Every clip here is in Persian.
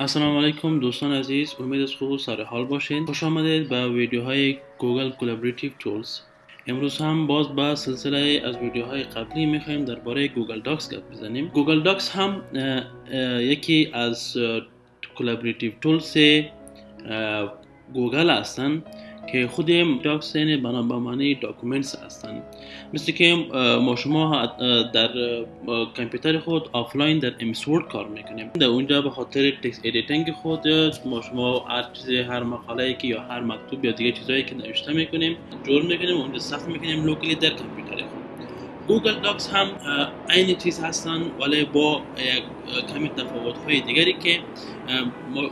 السلام علیکم دوستان عزیز امید است خوب سر حال باشین. خوش آمدید به ویدیوهای Google collaborative tools امروز هم باز با سلسله از ویدیوهای قبلی می‌خوایم درباره Google Docs گپ بزنیم. Google Docs هم یکی از collaborative tools Google هستند که خود docs یعنی بنا به معنی documents هستند مثل که ما شما در کامپیوتر خود آفلاین در MS Word کار می‌کنیم. در اونجا به خاطر text editing خود ما شما هر چیزی هر مقاله که یا هر مکتوب یا دیگه چیزایی که نوشته می‌کنیم جور می‌کنیم اونجا ثبت می‌کنیم locally در کامپیوتر خود. Google Docs هم عین چیز هستن ولی با کمی تفاوت های دیگری که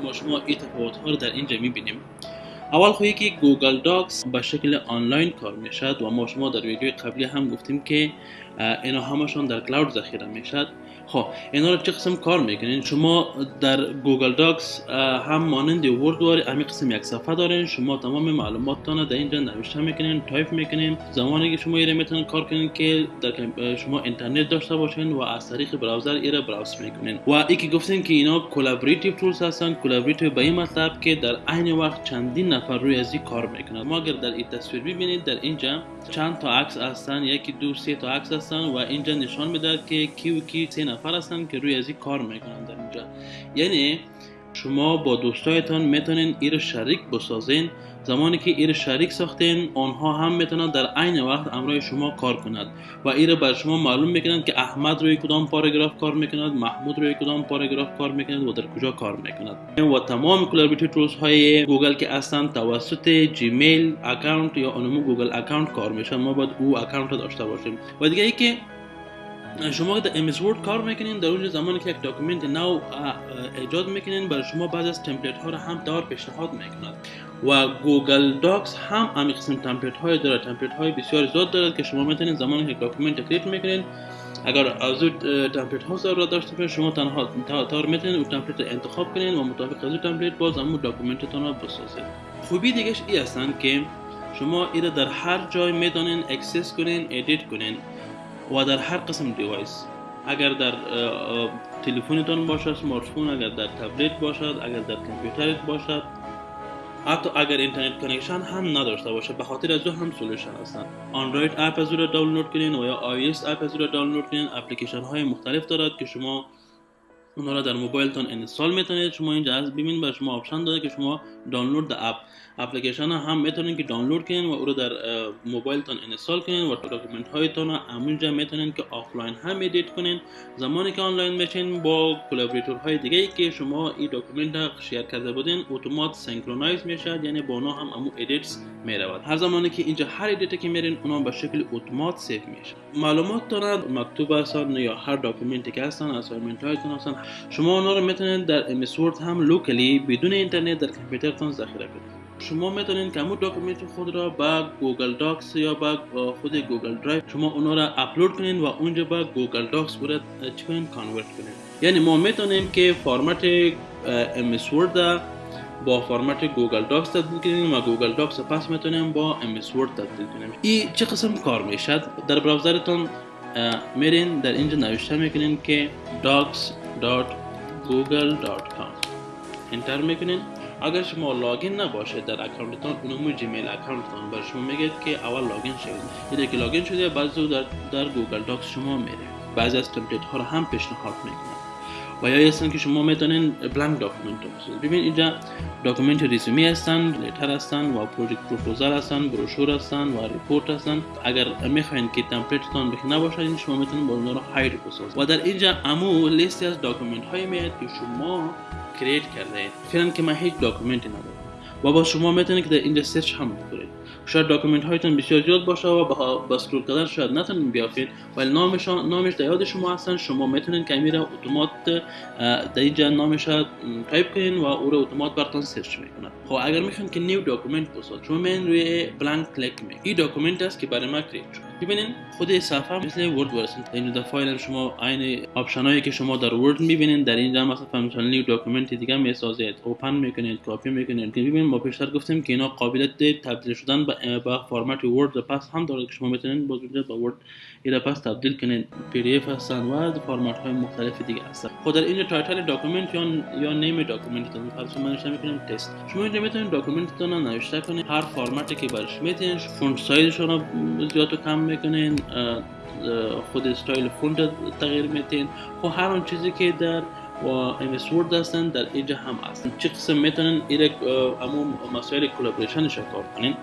ما شما این تفاوت ها رو در اینجا می‌بینیم. اول خو ای که Google Docs به شکل آنلاین کار می‌شد و ما شما در ویدیو قبلی هم گفتیم که اینا همشون در cloud ذخیره می‌شد. خب اینا رو چه قسم کار می‌کنین؟ شما در Google Docs هم مانند Word واری امی قسم یک صفحه دارین. شما تمام معلوماتتان در اینجا نوشته می‌کنین تایپ می‌کنین. زمانی که شما ایره می‌تونین کار کنین که در شما اینترنت داشته باشین و از طریق browser ایره browse می‌کنین. و ای که گفتین که اینا collaborative tools هستن collaborative به این مطلب که در عین وقت چندین نفر روی ازی کار می‌کنن. ما اگر در این تصویر ببینید در اینجا چند تا عکس هستن. یکی دو سه تا عکس هستن و اینجا نشان می‌دهد که کی کی سه نفر هستن که روی ازی کار می‌کنن در اینجا. یعنی شما با دوستایتان می‌تونین ایره شریک بسازین. زمانی که ایره شریک ساختین آنها هم می‌تونن در عین وقت امرای شما کار کند و ایر بر شما معلوم می‌کنند که احمد روی کدام پاراگراف کار می‌کند محمود روی کدام پاراگراف کار می‌کند و در کجا کار می‌کند. و تمام collaborative tools های گوگل که اصلا توسط Gmail account یا انمو Google account کار میشن ما باید او account داشته باشیم. و دیگه ای که شما در MS Word کار می‌کنین در اونجا زمانی که یک document نو ایجاد می‌کنین برای شما بعض از template ها رو هم دار پیشنهاد می‌کند و Google Docs هم همین قسم template های داره. template های بسیار زیاد دارد که شما می‌تونین زمانی که document کلیک می‌کنین اگر از اون template ها ضرورت داشته باشین شما تنها تار می‌تونین اون template انتخاب کنین و مطابق از اون template باز همون document تون رو بسازید خوبی دیگهش ای هستن که شما ایره در هر جای می‌تونین access کنین edit کنین. و در هر قسم device اگر در تلفنتان باشد smartphone اگر در تبلت باشد اگر در کامپیوترت باشد حتی اگر internet connection هم نداشته باشه به خاطر از او هم solution هستن. Android app از دانلود کنین و یا iOS app از دانلود کنین. اپلیکیشن های مختلف دارد که شما اونا را در موبایلتون install می‌تونید. شما اینجا از ببینید بر شما option داده که شما download app اپلیکیشن هم می‌تونین که دانلود کنین و او رو در موبایلتون install کنین و document هایتون همونجا می‌تونین که آفلاین هم edit کنین. زمانی که آنلاین میشین با collaborator های دیگه ای که شما این document را share کرده بودین اتومات synchronize میشه یعنی با اونا هم امو edits می‌رود. هر زمانی که اینجا هر edit که میرین اونا به شکل اتومات save میشه معلومات دارن. مکتوب هستن یا هر document ی که هستن assignment هایتون هستن شما اونا رو می‌تونید در ام هم locally بدون اینترنت در کامپیوترتون ذخیره کنید. شما می‌تونید که همون document خود را با Google Docs یا با خود Google Drive شما اونا را اپلود کنین و اونجا با Google Docs برای چیکارین convert کنین یعنی ما می‌تونیم که فرمت MS Word با فرمت Google Docs تبدیل کنیم و Google Docs پس می‌تونیم با MS Word تبدیل کنیم. این چه قسم کار می‌شد؟ در browser تون میرین در اینجا نوشته می‌کنین که docs.google.com enter می‌کنین. اگر شما login نباشه در account تان اونمو Gmail account تان بر شما میگه که اول login شدید دیگه که login شده بعضی در, در Google Docs شما میره. بعضی از template ها رو هم پیشنهاد می‌کنه و یا هستن که شما می‌تونین blank document رو ببین اینجا document resume هستن letter هستن و project proposal هستن brochure هستن و report هستن. اگر می‌خواین که template تان بخی نباشه این شما می‌تونین با اونها رو hide بسازید و در اینجا امو لیستی از document های میاد که شما create کرده فعلا که من هیچ document ی ندارم. و با شما می‌تونید که در اینجا search هم بکنید. شاید document هایتون بسیار زیاد باشه و با scroll کردن شاید نتونین بیافید ولی نامش نامش در یاد شما هستن. شما می‌تونین که میره اتومات در اینجا نامش تایپ کنین و او رو اتومات براتون search می‌کنه خب اگر می‌خواین که new document بسازید شما من روی blank click می این document است که برای ما create شد ببینین خود صفحه مثل Word پس این در فایل شما عین option هایی که شما در Word می‌بینین در اینجا مثلا مثلا document دیگه می‌سازید open می‌کنید کپی می‌کنید که ببینید ما پیشتر گفتیم که اینا قابلیت تبدیل شدن به فرمت Word پس هم داره که شما می‌تونید باز با Word اینا پس تبدیل کنید PDF هستن و فرمت های مختلف دیگه هستن. خود در اینجا title document یا یا name document تون مثلا شما نوشته می‌کنید تست شما اینجا می‌تونید document تون نوشته کنید هر فرمتی که برش می‌تونید font size ش رو زیاد و کم می‌کنین خود style font تغییر میتین خب هر اون چیزی که در MS Word هستن در اینجا هم هستن. چه قسم می‌تونن ایره همون مسائل collaboration کار کنین؟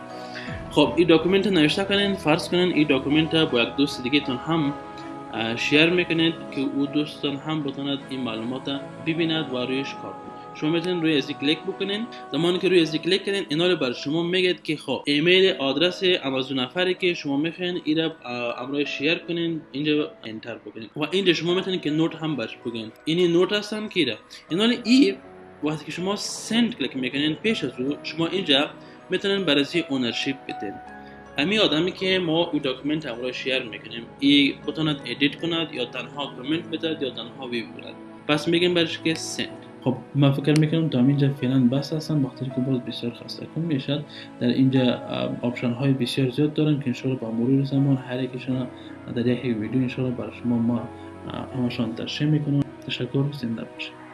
خب این document نوشته کنین فرض کنین این document با یک دوست دیگه تون هم share می‌کنید که او دوستان هم بتوند این معلومات ببیند و رویش کار کنید شما می‌تونید روی ازی کلیک بکنین. زمانی که روی ازی کلیک کنین اینا رو بر شما میگه که خب email address امازون نفری که شما می‌خواین اینا امروی share کنین اینجا enter بکنین. و اینجا شما می‌تونید که note هم برش بگین این note هستن که اینا ای وقتی که شما send click می‌کنین پیش از او شما اینجا می‌تونین بررسی ownership بدین. امی آدمی که ما این document امروی share می‌کنیم ای بتوند edit کند یا تنها کامنت بده یا تنها ویو کند پس میگیم برش که send خب ما فکر می‌کنم تا اینجا فعلا بس هستن بخاطر که باز بسیار خسته کن می‌شد. در اینجا option های بسیار زیاد دارن که انشاءالله با مرور زمان هر یکیشون در یک ویدیو انشاءالله برای شما ما همشان ترشیح می‌کنم. تشکر زنده باشید.